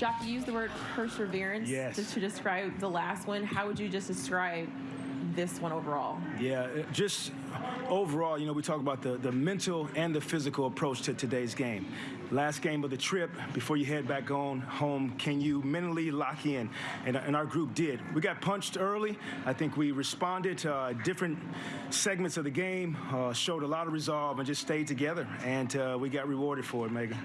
Jacque, you used the word perseverance yes. to, to describe the last one. How would you just describe this one overall? Yeah, just overall, you know, we talk about the, the mental and the physical approach to today's game. Last game of the trip, before you head back on home, can you mentally lock in? And, and our group did. We got punched early. I think we responded to uh, different segments of the game, uh, showed a lot of resolve, and just stayed together. And uh, we got rewarded for it, Megan.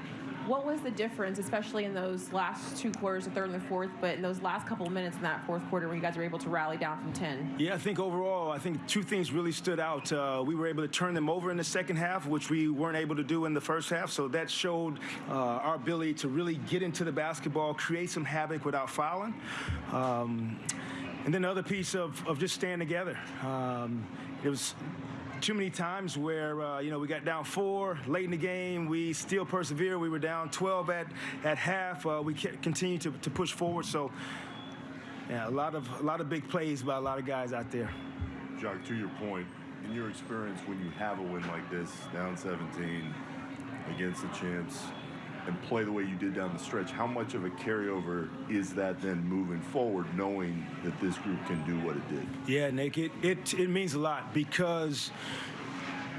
What was the difference, especially in those last two quarters, the third and the fourth, but in those last couple of minutes in that fourth quarter when you guys were able to rally down from 10? Yeah, I think overall, I think two things really stood out. Uh, we were able to turn them over in the second half, which we weren't able to do in the first half. So that showed uh, our ability to really get into the basketball, create some havoc without fouling. Um, and then the other piece of, of just staying together. Um, it was too many times where uh, you know we got down four late in the game. We still persevere. We were down 12 at at half. Uh, we continue to, to push forward. So yeah, a lot of a lot of big plays by a lot of guys out there. Jacque, to your point, in your experience, when you have a win like this, down 17 against the champs, and play the way you did down the stretch, how much of a carryover is that then moving forward, knowing that this group can do what it did? Yeah, Nick, it, it, it means a lot because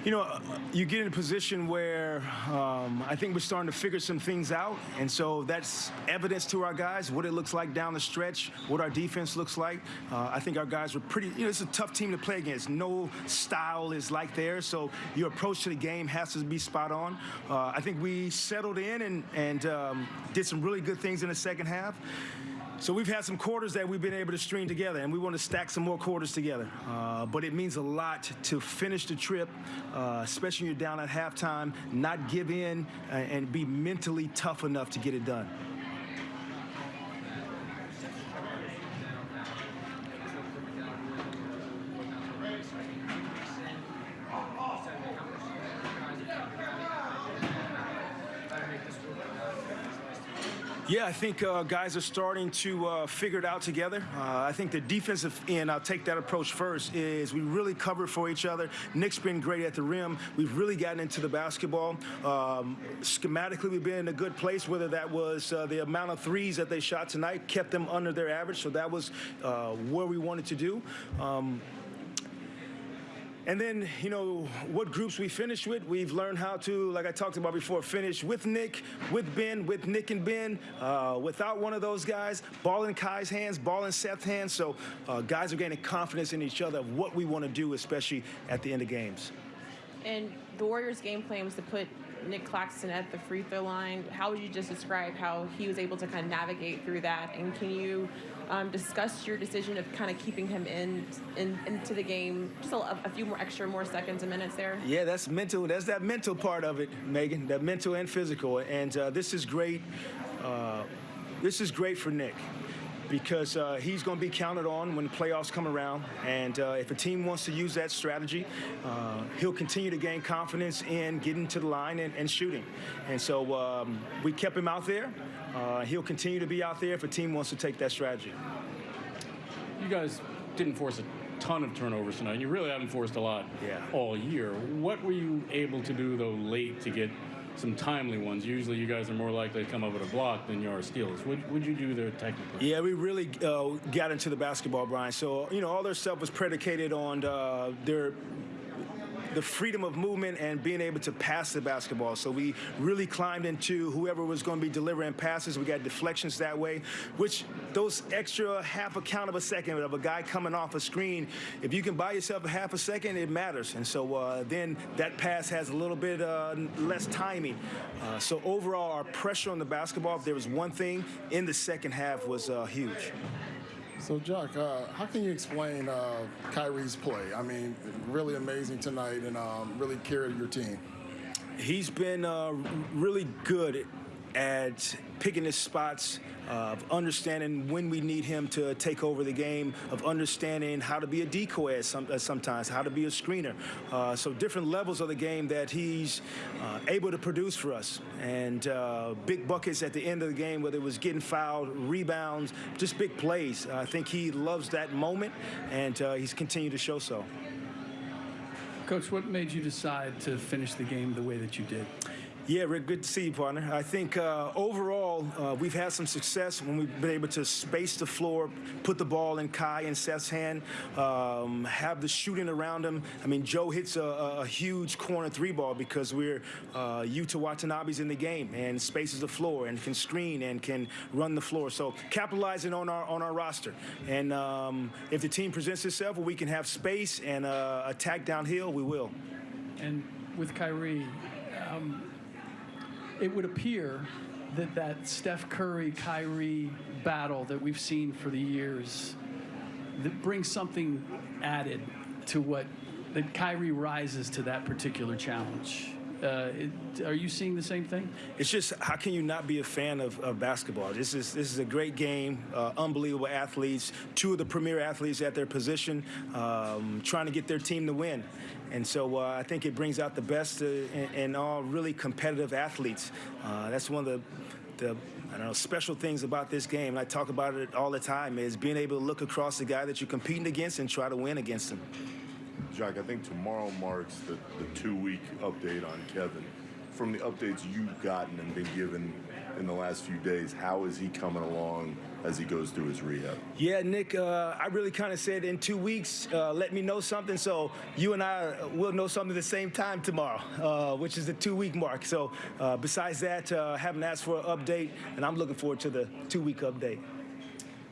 you know, you get in a position where um, I think we're starting to figure some things out. And so that's evidence to our guys, what it looks like down the stretch, what our defense looks like. Uh, I think our guys were pretty, you know, it's a tough team to play against. No style is like theirs. So your approach to the game has to be spot on. Uh, I think we settled in and, and um, did some really good things in the second half. So we've had some quarters that we've been able to string together, and we want to stack some more quarters together. Uh, but it means a lot to finish the trip, uh, especially when you're down at halftime, not give in, uh, and be mentally tough enough to get it done. Yeah, I think uh, guys are starting to uh, figure it out together. Uh, I think the defensive end, I'll take that approach first, is we really cover for each other. Nick's been great at the rim. We've really gotten into the basketball. Um, schematically, we've been in a good place, whether that was uh, the amount of threes that they shot tonight, kept them under their average, so that was uh, where we wanted to do. Um, and then, you know, what groups we finish with, we've learned how to, like I talked about before, finish with Nick, with Ben, with Nick and Ben, uh, without one of those guys, ball in Kai's hands, ball in Seth's hands. So uh, guys are gaining confidence in each other of what we want to do, especially at the end of games. And the Warriors' game plan was to put Nick Claxton at the free throw line. How would you just describe how he was able to kind of navigate through that? And can you um, discuss your decision of kind of keeping him in, in into the game just a, a, few more extra more seconds and minutes there? Yeah, that's mental. That's that mental part of it, Megan. That mental and physical. And uh, this is great. Uh, this is great for Nick because uh, he's going to be counted on when the playoffs come around. And uh, if a team wants to use that strategy, uh, he'll continue to gain confidence in getting to the line and, and shooting. And so um, we kept him out there. Uh, he'll continue to be out there if a team wants to take that strategy. You guys didn't force a ton of turnovers tonight. You really haven't forced a lot yeah. all year. What were you able to do, though, late to get some timely ones. Usually, you guys are more likely to come up with a block than you are steals. What would you do there technically? Yeah, we really uh, got into the basketball, Brian. So you know, all their stuff was predicated on uh, their the freedom of movement and being able to pass the basketball. So we really climbed into whoever was going to be delivering passes. We got deflections that way, which those extra half a count of a second of a guy coming off a screen, if you can buy yourself a half a second, it matters. And so uh, then that pass has a little bit uh, less timing. Uh, so overall, our pressure on the basketball, if there was one thing in the second half, was uh, huge. So, Jacque, uh, how can you explain uh, Kyrie's play? I mean, really amazing tonight and um, really carried your team. He's been uh, really good at picking his spots, of understanding when we need him to take over the game, of understanding how to be a decoy some, sometimes, how to be a screener. Uh, so different levels of the game that he's uh, able to produce for us. And uh, big buckets at the end of the game, whether it was getting fouled, rebounds, just big plays. I think he loves that moment, and uh, he's continued to show so. Coach, what made you decide to finish the game the way that you did? Yeah, Rick, good to see you, partner. I think uh, overall uh, we've had some success when we've been able to space the floor, put the ball in Kai and Seth's hand, um, have the shooting around them. I mean, Joe hits a, a huge corner three ball because we're uh, Yuta Watanabe's in the game and spaces the floor and can screen and can run the floor. So capitalizing on our on our roster. And um, if the team presents itself where we can have space and uh, attack downhill, we will. And with Kyrie, um, it would appear that that Steph Curry Kyrie battle that we've seen for the years that brings something added to what that Kyrie rises to that particular challenge. Uh, it, are you seeing the same thing? It's just how can you not be a fan of, of basketball? This is this is a great game, uh, unbelievable athletes, two of the premier athletes at their position, um, trying to get their team to win, and so uh, I think it brings out the best uh, in, in all really competitive athletes. Uh, that's one of the the I don't know special things about this game. And I talk about it all the time is being able to look across the guy that you're competing against and try to win against him. Jacque, I think tomorrow marks the, the two-week update on Kevin. From the updates you've gotten and been given in the last few days, how is he coming along as he goes through his rehab? Yeah, Nick, uh, I really kind of said in two weeks, uh, let me know something. So you and I will know something at the same time tomorrow, uh, which is the two week mark. So uh, besides that, uh, haven't asked for an update, and I'm looking forward to the two week update.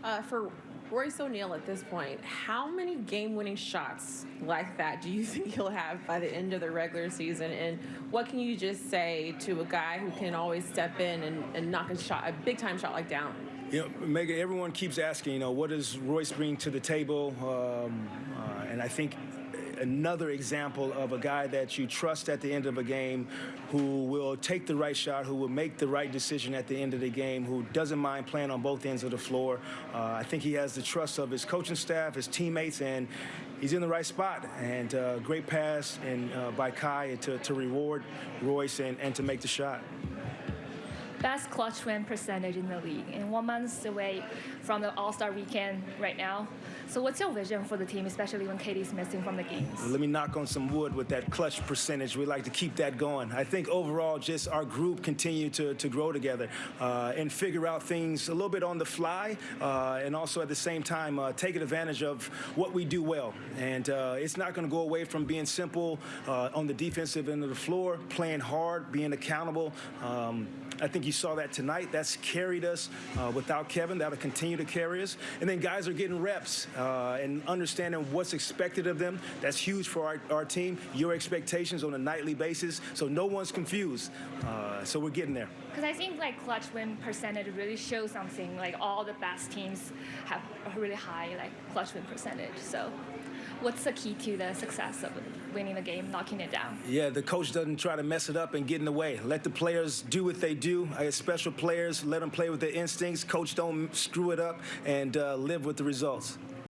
Uh, for Royce O'Neale at this point, how many game-winning shots like that do you think he'll have by the end of the regular season? And what can you just say to a guy who can always step in and, and knock a shot, a big-time shot like down? You know, Megan, everyone keeps asking, you know, what does Royce bring to the table? Um, uh, and I think another example of a guy that you trust at the end of a game who will take the right shot, who will make the right decision at the end of the game, who doesn't mind playing on both ends of the floor. Uh, I think he has the trust of his coaching staff, his teammates, and he's in the right spot. And uh, great pass and uh, by Kai to, to reward Royce and, and to make the shot. Best clutch win percentage in the league and one month away from the all-star weekend right now so what's your vision for the team especially when KD's missing from the games Let me knock on some wood with that clutch percentage. We like to keep that going. I think overall, just our group continue to, to grow together uh, and figure out things a little bit on the fly, uh, and also at the same time uh, taking advantage of what we do well. And uh, it's not going to go away from being simple uh, on the defensive end of the floor, playing hard, being accountable. Um, I think you saw that tonight. That's carried us. Uh, without Kevin, that'll continue to carry us. And then guys are getting reps uh, and understanding what's expected of them. That's huge for our, our team. Your expectations on a nightly basis, so no one's confused. Uh, so we're getting there. because i think like clutch win percentage really shows something like all the best teams have a really high like clutch win percentage so what's the key to the success of winning the game knocking it down Yeah, the coach doesn't try to mess it up and get in the way. Let the players do what they do. I have special players. Let them play with their instincts. Coach don't screw it up and uh, live with the results.